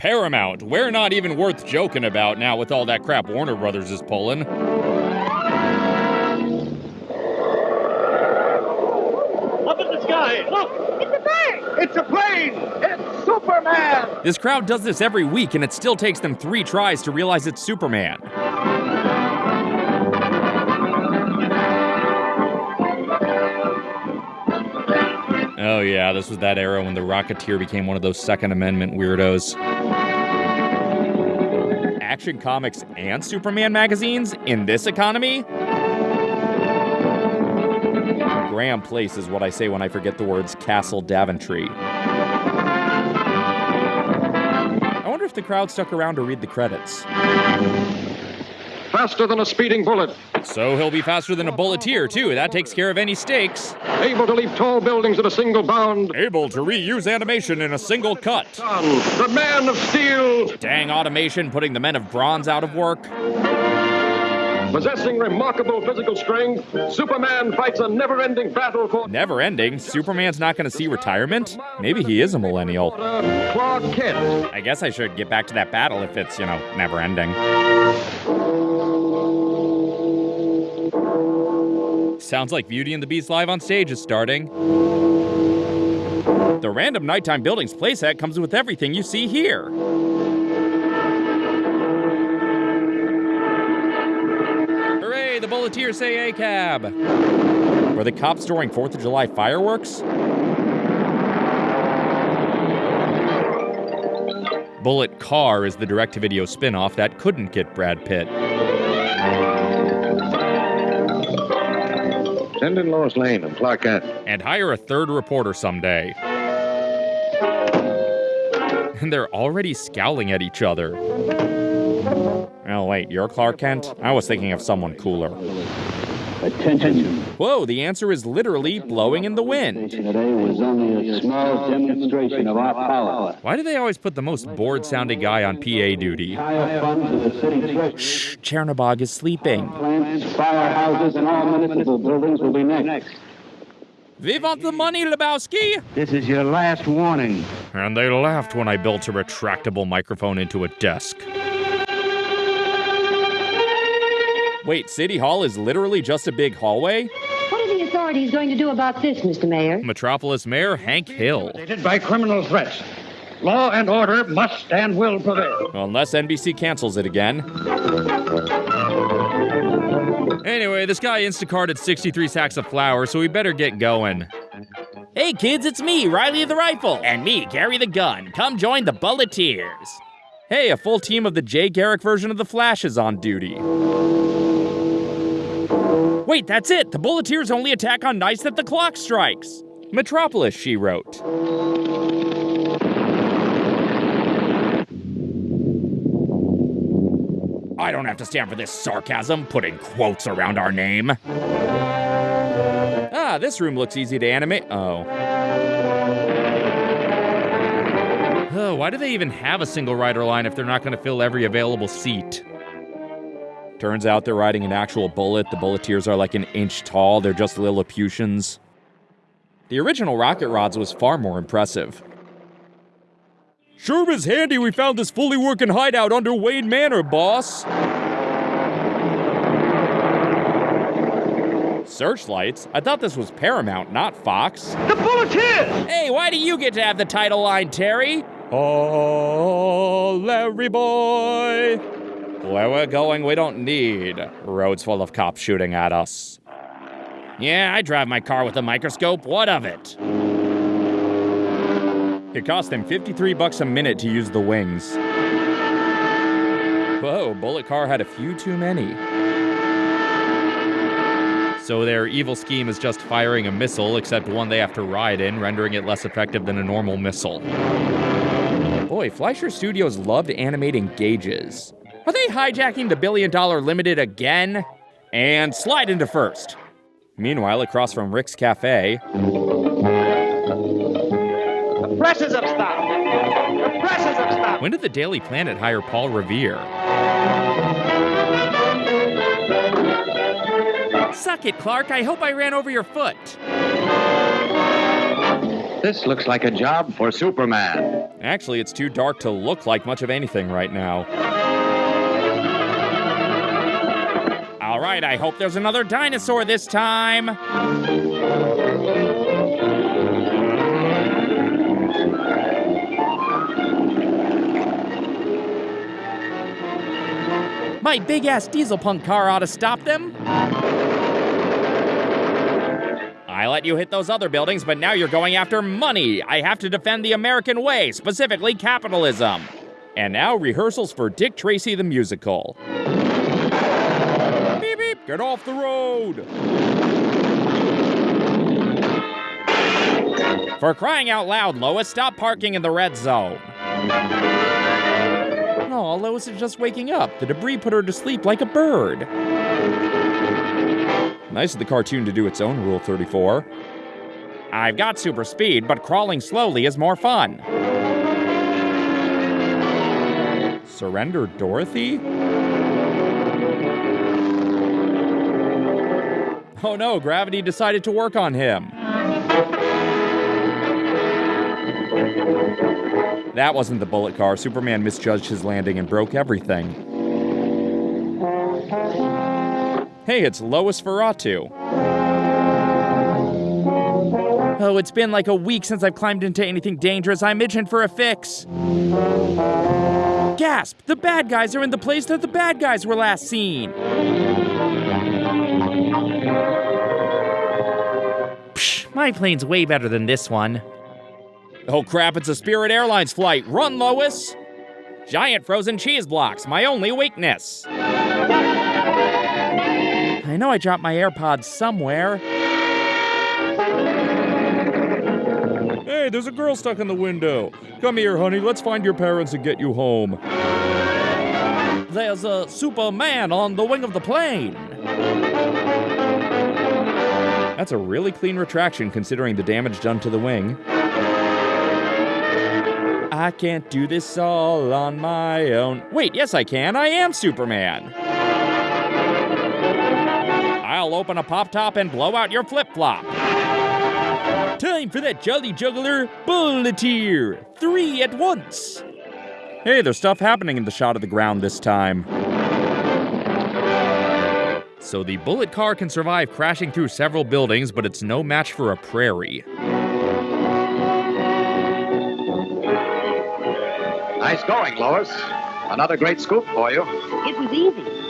Paramount, we're not even worth joking about now with all that crap Warner Brothers is pulling. Up in the sky! Look! It's a bird! It's a plane! It's Superman! This crowd does this every week, and it still takes them three tries to realize it's Superman. Oh, yeah, this was that era when the Rocketeer became one of those Second Amendment weirdos. Action Comics and Superman magazines in this economy? Graham Place is what I say when I forget the words Castle Daventry. If the crowd stuck around to read the credits. Faster than a speeding bullet. So he'll be faster than a bulleteer, too. That takes care of any stakes. Able to leap tall buildings in a single bound. Able to reuse animation in a single cut. The man of steel. Dang automation putting the men of bronze out of work. Possessing remarkable physical strength, Superman fights a never ending battle for. Never ending? Superman's not going to see retirement? Maybe he is a millennial. Clark Kent. I guess I should get back to that battle if it's, you know, never ending. Sounds like Beauty and the Beast live on stage is starting. The random nighttime buildings playset comes with everything you see here. Bulleteers say A cab. Were the cops storing 4th of July fireworks? Bullet Car is the direct to video spin off that couldn't get Brad Pitt. Send in Lois Lane and Clark Kent. And hire a third reporter someday. And they're already scowling at each other. Oh, wait, you're Clark Kent? I was thinking of someone cooler. Attention. Whoa, the answer is literally blowing in the wind. Today was only a small demonstration of our power. Why do they always put the most bored sounding guy on PA duty? Higher funds of the city treasury. Shh, Chernobog is sleeping. Plants, firehouses, and all municipal buildings will be next. We want the money, Lebowski! This is your last warning. And they laughed when I built a retractable microphone into a desk. Wait, City Hall is literally just a big hallway? What are the authorities going to do about this, Mr. Mayor? Metropolis Mayor Hank Hill. Intimidated by criminal threats. Law and order must and will prevail. Unless NBC cancels it again. Anyway, this guy Instacarted 63 sacks of flour, so we better get going. Hey kids, it's me, Riley of the Rifle. And me, Gary the Gun. Come join the Bulleteers. Hey, a full team of the Jay Garrick version of the Flash is on duty. Wait, that's it! The Bulleteers only attack on nights that the clock strikes! Metropolis, she wrote. I don't have to stand for this sarcasm, putting quotes around our name. Ah, this room looks easy to animate. Oh. Oh, why do they even have a single rider line if they're not going to fill every available seat? Turns out they're riding an actual bullet. The bulleteers are like an inch tall, they're just Lilliputians. The original rocket rods was far more impressive. Sure is handy we found this fully working hideout under Wayne Manor, boss. Searchlights? I thought this was Paramount, not Fox. The Bulleteers! Hey, why do you get to have the title line, Terry? Oh, Larry boy. Where we're going, we don't need roads full of cops shooting at us. Yeah, I drive my car with a microscope. What of it? It cost them 53 bucks a minute to use the wings. Whoa, Bullet Car had a few too many. So their evil scheme is just firing a missile, except one they have to ride in, rendering it less effective than a normal missile. Boy, Fleischer Studios loved animating gauges. Are they hijacking the billion dollar limited again? And slide into first. Meanwhile, across from Rick's Cafe, The presses have stopped. The presses have stopped. When did the Daily Planet hire Paul Revere? Suck it, Clark. I hope I ran over your foot. This looks like a job for Superman. Actually, it's too dark to look like much of anything right now. Right, I hope there's another dinosaur this time. My big ass diesel punk car ought to stop them. I let you hit those other buildings, but now you're going after money. I have to defend the American way, specifically capitalism. And now rehearsals for Dick Tracy the musical. Get off the road. For crying out loud, Lois, stop parking in the red zone. Oh, Lois is just waking up. The debris put her to sleep like a bird. Nice of the cartoon to do its own Rule 34. I've got super speed, but crawling slowly is more fun. Surrender Dorothy? Oh no, gravity decided to work on him. That wasn't the bullet car. Superman misjudged his landing and broke everything. Hey, it's Lois Ferratu. Oh, it's been like a week since I've climbed into anything dangerous. I'm itching for a fix. Gasp! The bad guys are in the place that the bad guys were last seen. My plane's way better than this one. Oh crap, it's a Spirit Airlines flight. Run, Lois! Giant frozen cheese blocks, my only weakness. I know I dropped my AirPods somewhere. Hey, there's a girl stuck in the window. Come here, honey, let's find your parents and get you home. There's a Superman on the wing of the plane. That's a really clean retraction considering the damage done to the wing. I can't do this all on my own. Wait, yes, I can. I am Superman. I'll open a pop top and blow out your flip flop. Time for that Jolly Juggler Bulleteer! Three at once! Hey, there's stuff happening in the shot of the ground this time. So the bullet car can survive crashing through several buildings, but it's no match for a prairie. Nice going, Lois. Another great scoop for you. It was easy.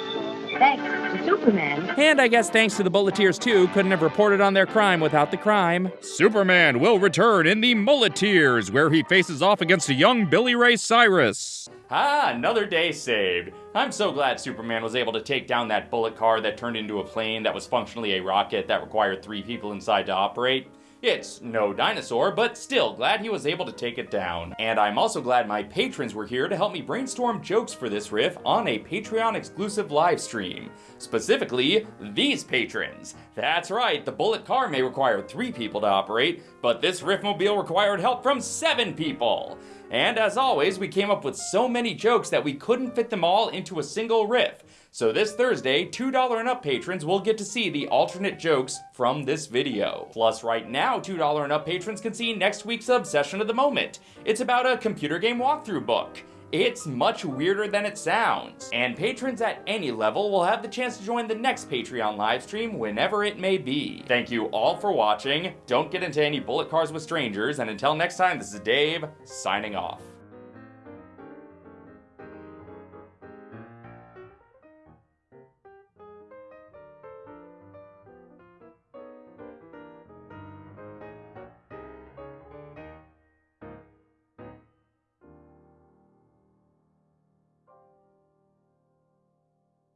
Thanks to Superman. And I guess thanks to the Bulleteers too, couldn't have reported on their crime without the crime. Superman will return in the Mulleteers, where he faces off against a young Billy Ray Cyrus. Ah, another day saved. I'm so glad Superman was able to take down that bullet car that turned into a plane that was functionally a rocket that required three people inside to operate. It's no dinosaur, but still glad he was able to take it down. And I'm also glad my patrons were here to help me brainstorm jokes for this riff on a Patreon exclusive live stream. Specifically, these patrons. That's right, the bullet car may require three people to operate, but this riffmobile required help from seven people. And as always, we came up with so many jokes that we couldn't fit them all into a single riff. So this Thursday, $2 and up patrons will get to see the alternate jokes from this video. Plus right now, $2 and up patrons can see next week's Obsession of the Moment. It's about a computer game walkthrough book. It's much weirder than it sounds. And patrons at any level will have the chance to join the next Patreon livestream whenever it may be. Thank you all for watching. Don't get into any bullet cars with strangers. And until next time, this is Dave, signing off.